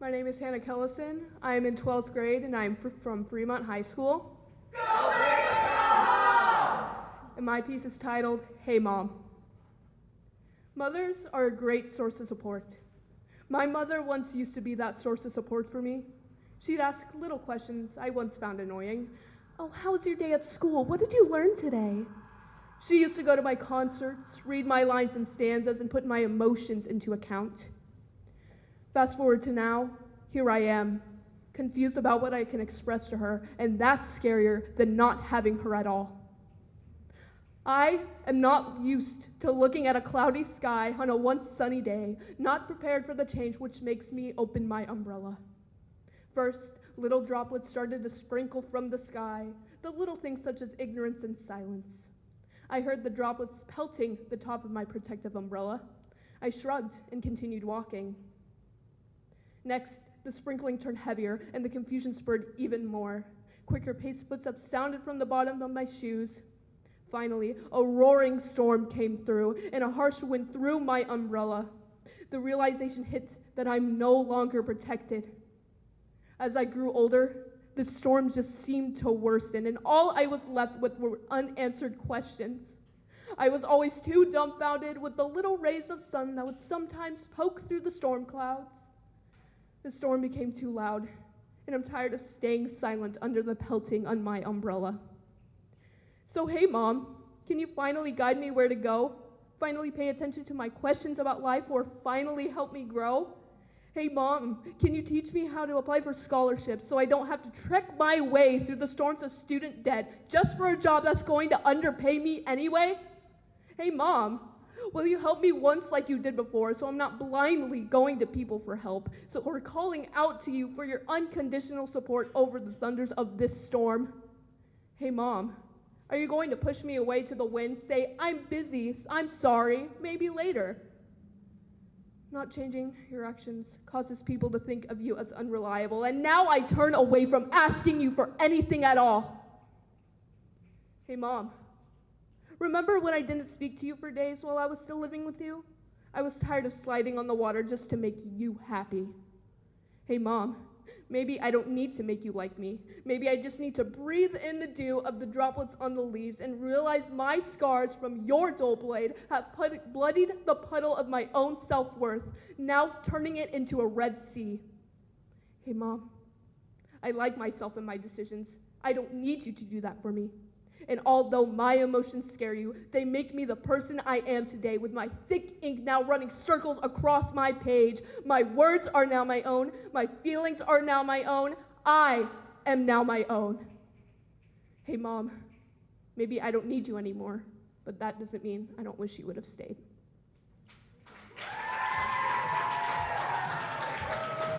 My name is Hannah Kellison. I am in 12th grade and I am fr- from Fremont High School. And my piece is titled, Hey Mom. Mothers are a great source of support. My mother once used to be that source of support for me. She'd ask little questions I once found annoying. Oh, how was your day at school? What did you learn today? She used to go to my concerts, read my lines and stanzas, and put my emotions into account. Fast forward to now, here I am, confused about what I can express to her, and that's scarier than not having her at all. I am not used to looking at a cloudy sky on a once sunny day, not prepared for the change which makes me open my umbrella. First, little droplets started to sprinkle from the sky, the little things such as ignorance and silence. I heard the droplets pelting the top of my protective umbrella. I shrugged and continued walking. Next, the sprinkling turned heavier and the confusion spurred even more. Quicker paced footsteps sounded from the bottom of my shoes. Finally, a roaring storm came through and a harsh wind threw my umbrella. The realization hit that I'm no longer protected. As I grew older, the storm just seemed to worsen, and all I was left with were unanswered questions. I was always too dumbfounded with the little rays of sun that would sometimes poke through the storm clouds. The storm became too loud, and I'm tired of staying silent under the pelting on my umbrella. So, hey, Mom, can you finally guide me where to go? Finally pay attention to my questions about life, or finally help me grow? Hey, Mom, can you teach me how to apply for scholarships so I don't have to trek my way through the storms of student debt just for a job that's going to underpay me anyway? Hey, Mom, will you help me once like you did before so I'm not blindly going to people for help, so, or calling out to you for your unconditional support over the thunders of this storm? Hey, Mom, are you going to push me away to the wind, say, I'm busy, I'm sorry, maybe later? Not changing your actions causes people to think of you as unreliable, and now I turn away from asking you for anything at all. Hey, Mom, remember when I didn't speak to you for days while I was still living with you? I was tired of sliding on the water just to make you happy. Hey, Mom, Maybe I don't need to make you like me. Maybe I just need to breathe in the dew of the droplets on the leaves and realize my scars from your dull blade have put, bloodied the puddle of my own self worth, now turning it into a red sea. Hey, Mom, I like myself and my decisions. I don't need you to do that for me. And although my emotions scare you, they make me the person I am today with my thick ink now running circles across my page. My words are now my own. My feelings are now my own. I am now my own. Hey, Mom, maybe I don't need you anymore, but that doesn't mean I don't wish you would have stayed.